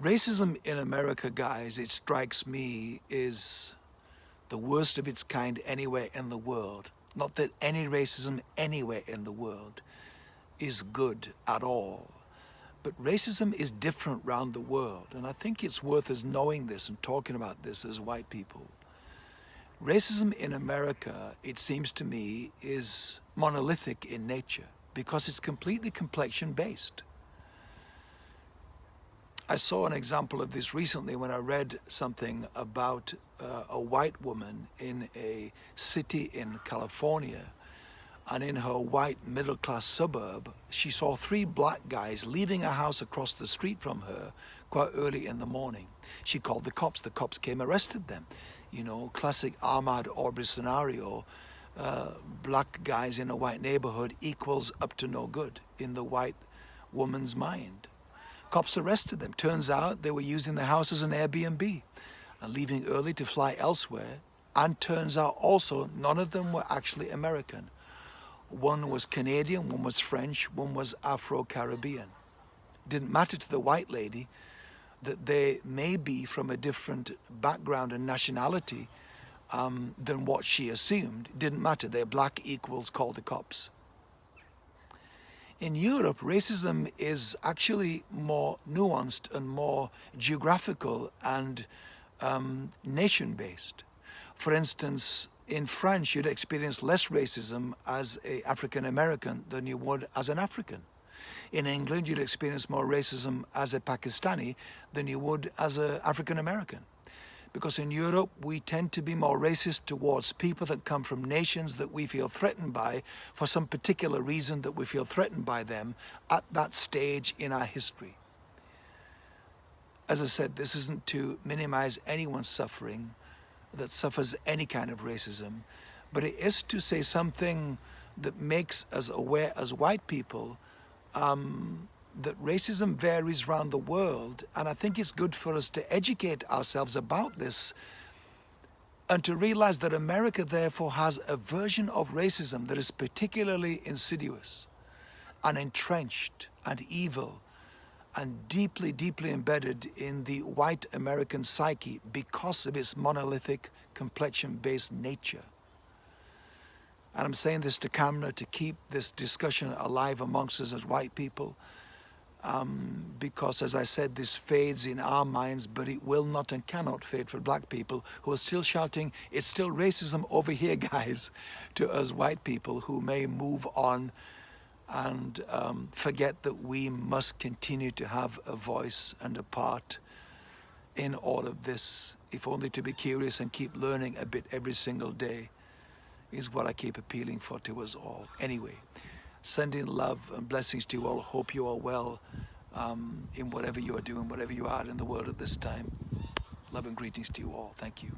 Racism in America, guys, it strikes me is the worst of its kind anywhere in the world. Not that any racism anywhere in the world is good at all. But racism is different around the world. And I think it's worth us knowing this and talking about this as white people. Racism in America, it seems to me, is monolithic in nature because it's completely complexion based. I saw an example of this recently when I read something about uh, a white woman in a city in California and in her white middle-class suburb she saw three black guys leaving a house across the street from her quite early in the morning. She called the cops. The cops came arrested them. You know, classic Ahmaud Arbery scenario. Uh, black guys in a white neighborhood equals up to no good in the white woman's mind. Cops arrested them. Turns out they were using the house as an Airbnb and leaving early to fly elsewhere. And turns out also none of them were actually American. One was Canadian, one was French, one was Afro-Caribbean. Didn't matter to the white lady that they may be from a different background and nationality um, than what she assumed. Didn't matter. They're black equals call the cops. In Europe, racism is actually more nuanced and more geographical and um, nation-based. For instance, in France, you'd experience less racism as an African American than you would as an African. In England, you'd experience more racism as a Pakistani than you would as an African American because in Europe we tend to be more racist towards people that come from nations that we feel threatened by for some particular reason that we feel threatened by them at that stage in our history. As I said, this isn't to minimize anyone's suffering that suffers any kind of racism, but it is to say something that makes us aware as white people um, that racism varies around the world and I think it's good for us to educate ourselves about this and to realize that America therefore has a version of racism that is particularly insidious and entrenched and evil and deeply, deeply embedded in the white American psyche because of its monolithic complexion-based nature. And I'm saying this to camera to keep this discussion alive amongst us as white people, um, because as I said, this fades in our minds, but it will not and cannot fade for black people who are still shouting, it's still racism over here, guys, to us white people who may move on and um, forget that we must continue to have a voice and a part in all of this, if only to be curious and keep learning a bit every single day is what I keep appealing for to us all. Anyway, sending love and blessings to you all. Hope you are well um, in whatever you are doing, whatever you are in the world at this time. Love and greetings to you all. Thank you.